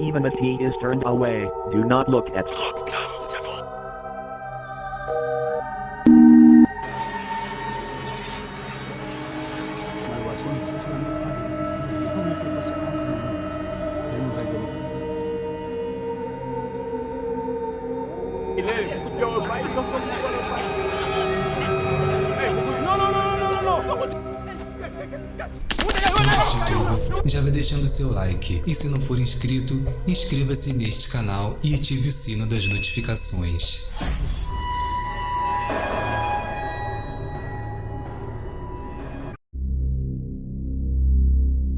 Even if he is turned away, do not look at Antes de tudo, já vai deixando seu like e se não for inscrito, inscreva-se neste canal e ative o sino das notificações.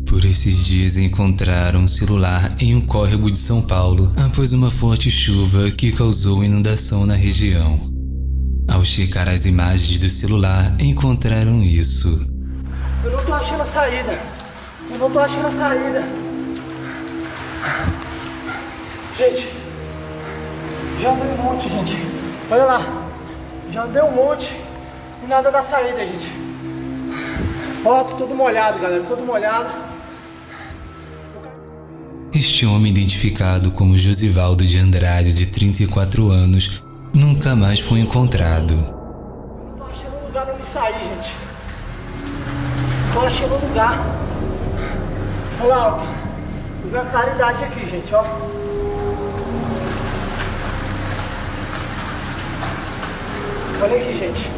Por esses dias encontraram um celular em um córrego de São Paulo após uma forte chuva que causou inundação na região. Ao checar as imagens do celular, encontraram isso. Eu não tô achando a saída. Eu não tô achando a saída. Gente, já andei um monte, gente. Olha lá. Já andei um monte e nada da saída, gente. Ó, tô todo molhado, galera. Todo molhado. Este homem, identificado como Josivaldo de Andrade, de 34 anos, nunca mais foi encontrado. Não tô achando lugar pra me sair, gente. Tô achando um lugar. Olha lá, ó. Claridade aqui, gente, ó. Olha aqui, gente.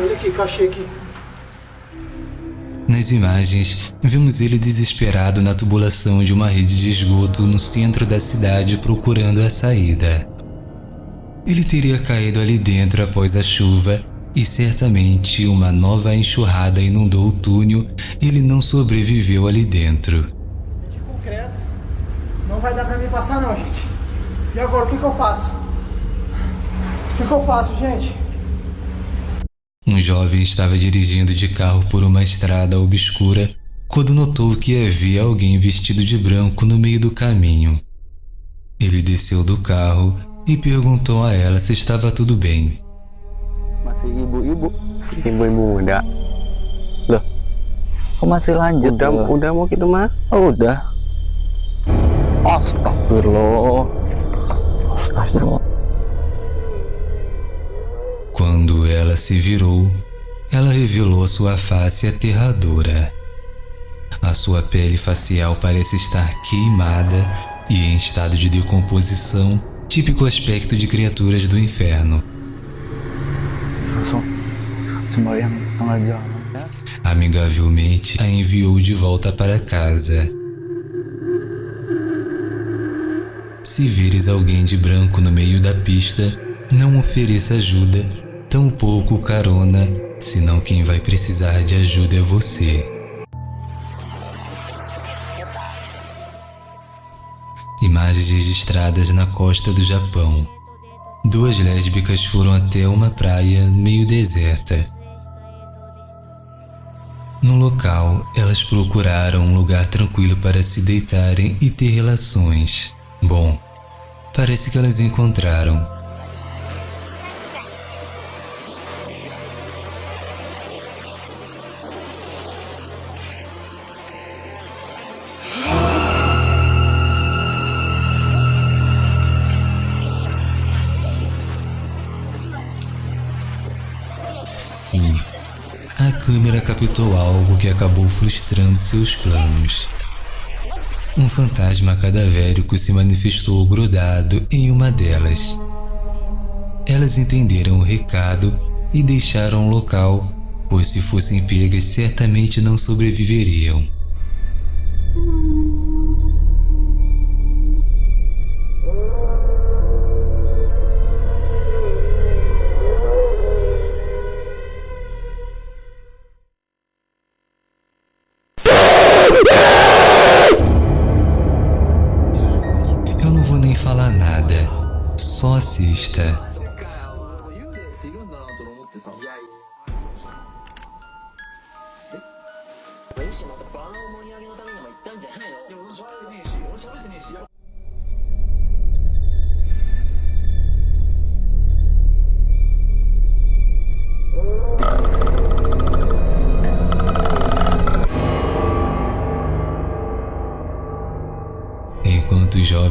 Olha aqui que eu achei aqui. Nas imagens, vemos ele desesperado na tubulação de uma rede de esgoto no centro da cidade procurando a saída. Ele teria caído ali dentro após a chuva e certamente uma nova enxurrada inundou o túnel e ele não sobreviveu ali dentro. de concreto. Não vai dar pra mim passar não, gente. E agora, o que que eu faço? O que que eu faço, gente? Um jovem estava dirigindo de carro por uma estrada obscura quando notou que havia alguém vestido de branco no meio do caminho. Ele desceu do carro e perguntou a ela se estava tudo bem. Masih ibu-ibu. Ibu-ibu muda. Loh. Kok masih lanjut udah Iya. udah mau gitu mah? Oh, udah. Astagfirullah. Astagfirullah. Quando ela se virou, ela revelou sua face aterradora. A sua pele facial parece estar queimada e em estado de decomposição, típico aspecto de criaturas do inferno. Jalan ya Amigavelmente, a enviou de volta para casa. Se vires alguém de branco no meio da pista, não ofereça ajuda, tampouco carona, senão quem vai precisar de ajuda é você. Imagens registradas na costa do Japão. Duas lésbicas foram até uma praia meio deserta. No local, elas procuraram um lugar tranquilo para se deitarem e ter relações. Bom, parece que elas encontraram. Câmera captou algo que acabou frustrando seus planos. Um fantasma cadavérico se manifestou grudado em uma delas. Elas entenderam o recado e deixaram o local, pois se fossem pegas certamente não sobreviveriam. Vou nem falar nada, só assista.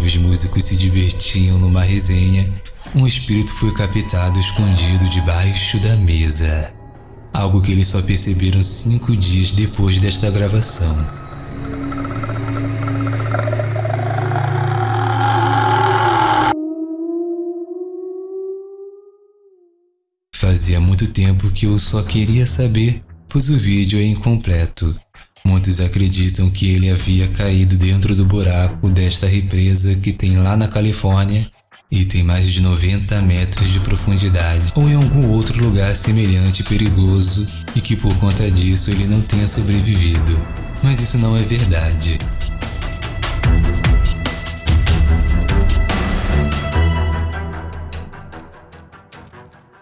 Os músicos se divertiam numa resenha, um espírito foi captado escondido debaixo da mesa. Algo que eles só perceberam cinco dias depois desta gravação. Fazia muito tempo que eu só queria saber, pois o vídeo é incompleto. Muitos acreditam que ele havia caído dentro do buraco desta represa que tem lá na Califórnia e tem mais de 90 metros de profundidade, ou em algum outro lugar semelhante e perigoso e que por conta disso ele não tenha sobrevivido. Mas isso não é verdade.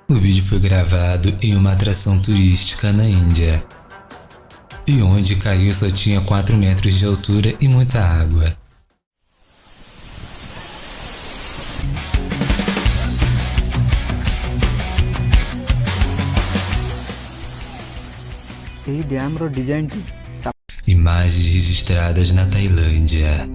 O vídeo foi gravado em uma atração turística na Índia e onde caiu só tinha 4 metros de altura e muita água. Imagens registradas na Tailândia.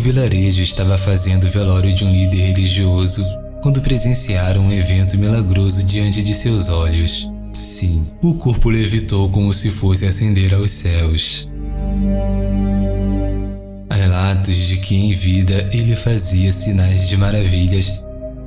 Um vilarejo estava fazendo o velório de um líder religioso quando presenciaram um evento milagroso diante de seus olhos. Sim, o corpo levitou como se fosse ascender aos céus. Há relatos de que em vida ele fazia sinais de maravilhas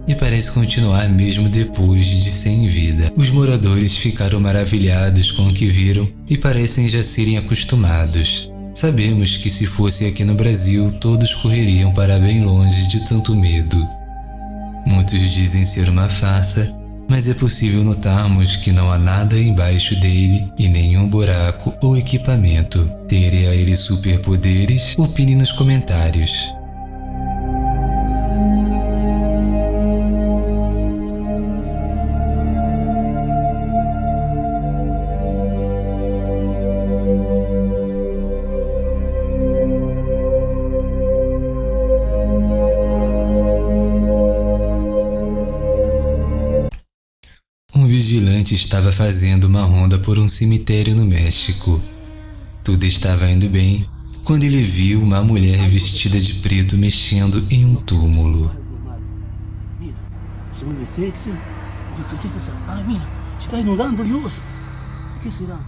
e parece continuar mesmo depois de sem vida. Os moradores ficaram maravilhados com o que viram e parecem já serem acostumados. Sabemos que se fosse aqui no Brasil, todos correriam para bem longe de tanto medo. Muitos dizem ser uma farsa, mas é possível notarmos que não há nada embaixo dele e nenhum buraco ou equipamento. Teria ele superpoderes? Opine nos comentários. Vigilante estava fazendo uma ronda por um cemitério no México. Tudo estava indo bem quando ele viu uma mulher vestida de preto mexendo em um túmulo. Se mueve sexy. ¿Qué, qué pasa? Ay, mira, se está inundando, Dios. ¿Qué será?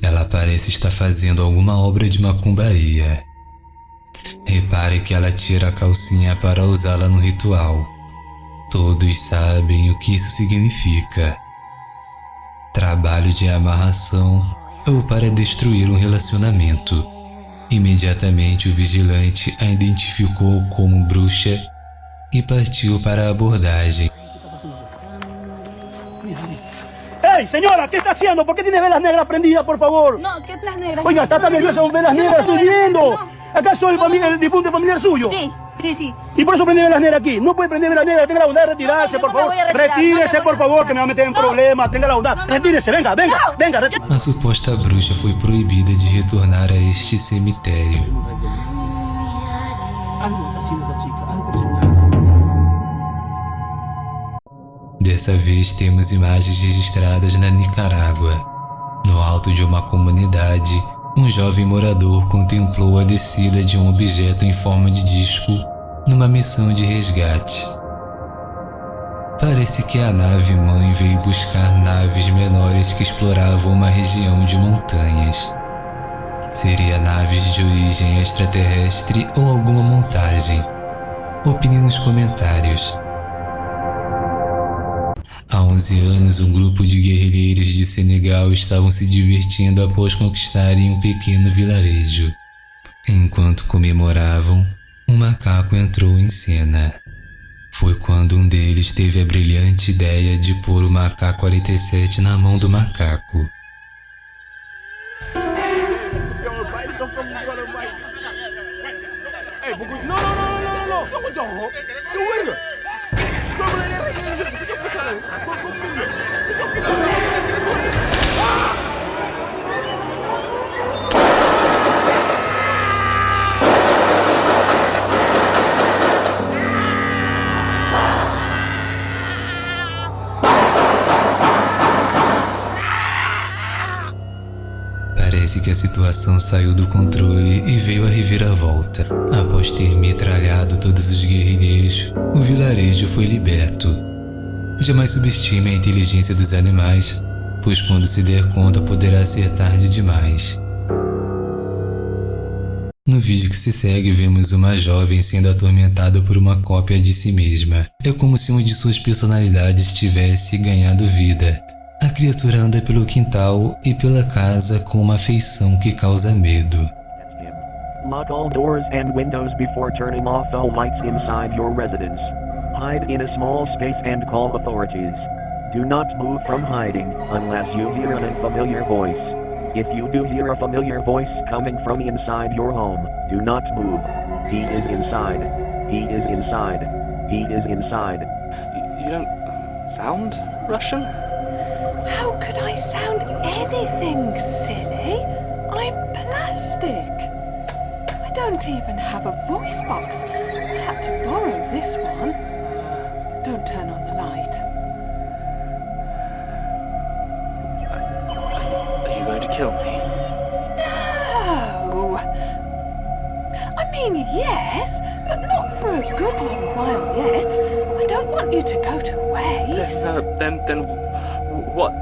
Ela parece estar fazendo alguma obra de macumbaria. Repare que ela tira a calcinha para usá-la no ritual. Todos sabem o que isso significa. Trabalho de amarração ou para destruir um relacionamento. Imediatamente o vigilante a identificou como bruxa e partiu para a abordagem. ¡Ey, señora! ¿Qué está haciendo? ¿Por qué tiene velas negras prendidas, por favor? No, ¿qué las negras? Oiga, está tan nerviosa con velas negras, estoy viendo. no. ¿Acaso el, fami- el difunto familiar suyo? Sí, sí, sí. Y por eso prende velas negras aquí. No puede prender velas negras, tenga la bondad de retirarse, No, no, por favor. Retírese, por favor, que me va a meter en No. problemas. Tenga la bondad. No, no, Retírese, venga, venga, No. venga. A suposta bruxa foi proibida de retornar a este cemitério. Dessa vez temos imagens registradas na Nicarágua. No alto de uma comunidade, um jovem morador contemplou a descida de um objeto em forma de disco numa missão de resgate. Parece que a nave mãe veio buscar naves menores que exploravam uma região de montanhas. Seria naves de origem extraterrestre ou alguma montagem? Opine nos comentários. Há 11 anos, um grupo de guerrilheiros de Senegal estavam se divertindo após conquistarem um pequeno vilarejo. Enquanto comemoravam, um macaco entrou em cena. Foi quando um deles teve a brilhante ideia de pôr o macaco 47 na mão do macaco. Situação saiu do controle e veio a reviravolta. Após ter metralhado todos os guerrilheiros, o vilarejo foi liberto. Jamais subestime a inteligência dos animais, pois quando se der conta poderá ser tarde demais. No vídeo que se segue, vemos uma jovem sendo atormentada por uma cópia de si mesma. É como se uma de suas personalidades tivesse ganhado vida. A criatura anda pelo quintal e pela casa com uma feição que causa medo. Lock all doors and windows before turning off all lights inside your residence. Hide in a small space and call authorities. Do not move from hiding unless you hear an unfamiliar voice. If you do hear a familiar voice coming from inside your home, do not move. He is inside. He is inside. He is inside. You don't sound Russian? How could I sound anything silly? I'm plastic. I don't even have a voice box. I had to borrow this one. Don't turn on the light. Are you going to kill me? No. I mean, yes, but not for a good long while yet. I don't want you to go to waste. Yes, No, then, then, what?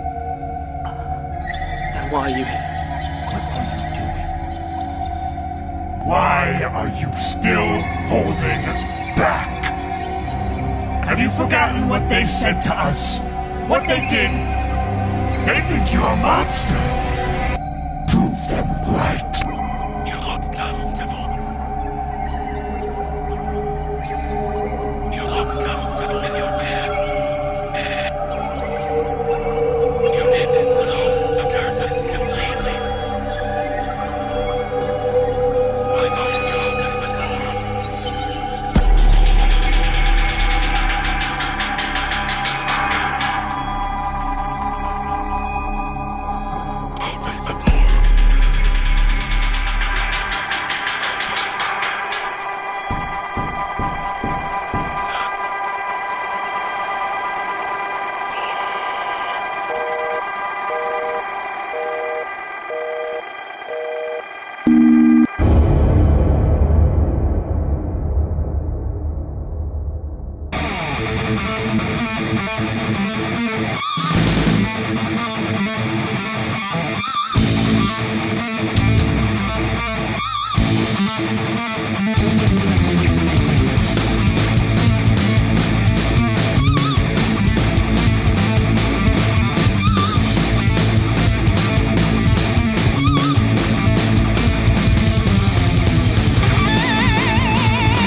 And why are you here? What are you doing? Why are you still holding back? Have you forgotten what they said to us? What they did? They think you're a monster.